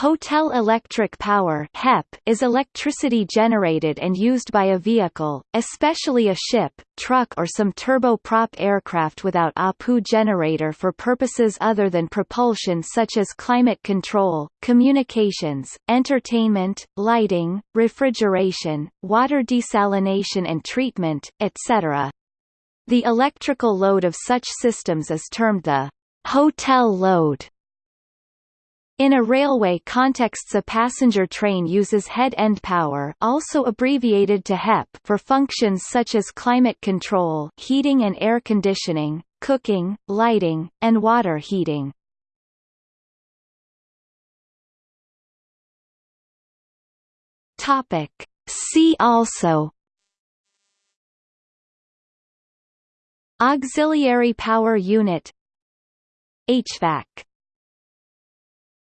Hotel electric power HEP is electricity generated and used by a vehicle, especially a ship, truck or some turboprop aircraft without APU generator for purposes other than propulsion such as climate control, communications, entertainment, lighting, refrigeration, water desalination and treatment, etc. The electrical load of such systems is termed the hotel load. In a railway contexts a passenger train uses head-end power also abbreviated to HEP for functions such as climate control heating and air conditioning, cooking, lighting, and water heating. See also Auxiliary power unit HVAC